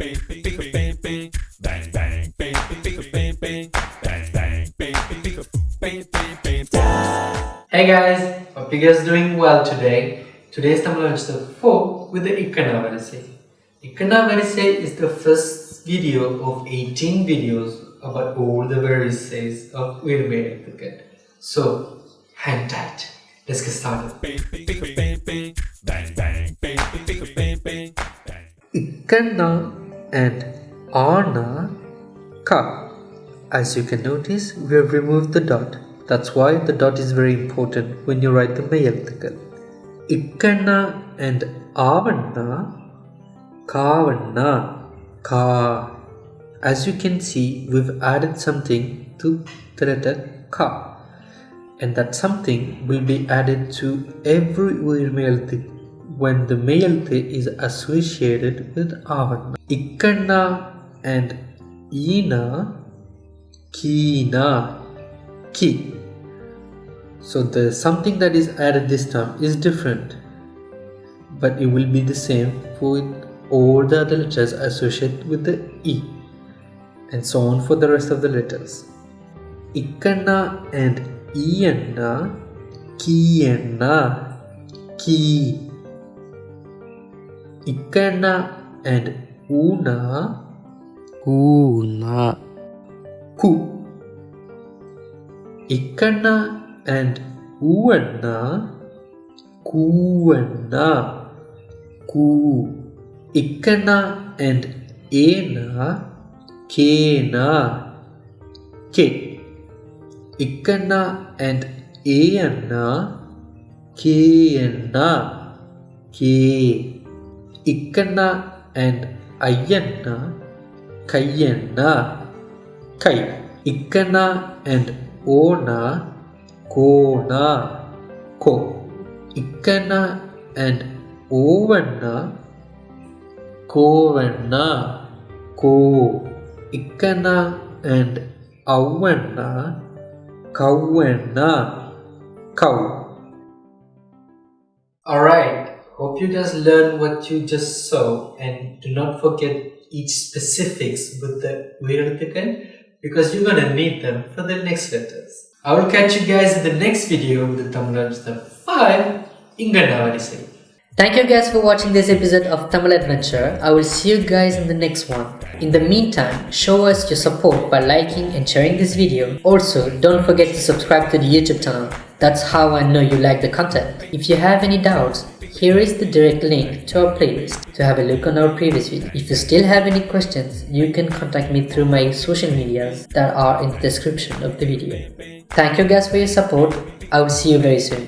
bang bang bang bang bang bang bang bang bang bang bang bang bang bang bang Hey guys, hope you guys doing well today. Today's Tamil is the 4 with the Ikkana Varisai. Ikkana Varisai is the first video of 18 videos about all the Varisais of Virumeyathukkal. So, hang tight. Let's get started. bang and arna ka. As you can notice, we have removed the dot. That's why the dot is very important when you write the மெய்யெழுத்துக்கள் இக்கண்ணா and Aavanna காவண்ணா ka. As you can see, we've added something to the letter ka and that something will be added to every உயிர்மெழுத்து when the Mayalthi is associated with Avanna. Ikkanna and Ina Kina Ki. So the something that is added this time is different, but it will be the same for all the other letters associated with the E, and so on for the rest of the letters. Ikkanna and Iyanna Kiyanna Ki. Ikkanna and Una Una. Ku. Ikkanna and Uvanna Kuvanna Ku. Ikkanna and Ena Kena Ke. Ikkanna and Ayanna Keyanna Ke. Ikkanna and Ayanna Kayanna Kai. Ikkana and Ona Kona Ko. Ikkana and Ovanna Kovanna Ko. Ikkana and Avanna Kavanna Kau. Alright, hope you guys learn what you just saw and do not forget each specifics with the Viratikan because you're gonna need them for the next letters. I will catch you guys in the next video with the Tamil Adventure 5 Ingannavarisai. Thank you guys for watching this episode of Tamil Adventure. I will see you guys in the next one. In the meantime, show us your support by liking and sharing this video. Also, don't forget to subscribe to the YouTube channel. That's how I know you like the content. If you have any doubts, here is the direct link to our playlist to have a look on our previous video. If you still have any questions, you can contact me through my social medias that are in the description of the video. Thank you guys for your support. I will see you very soon.